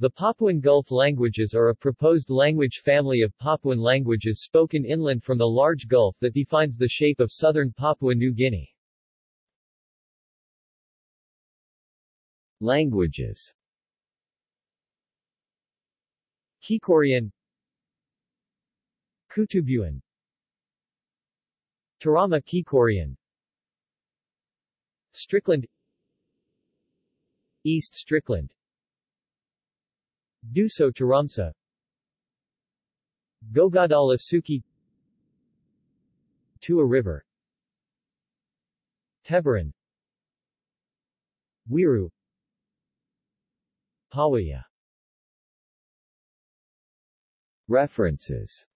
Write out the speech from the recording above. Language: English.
The Papuan Gulf languages are a proposed language family of Papuan languages spoken inland from the large gulf that defines the shape of southern Papua New Guinea. Languages. Kikorian Kutubuan. Turama Kikorian Strickland. East Strickland Duso Taramsa. Gogodala Suki. Tua River. Teberan Wiru. Pawaia References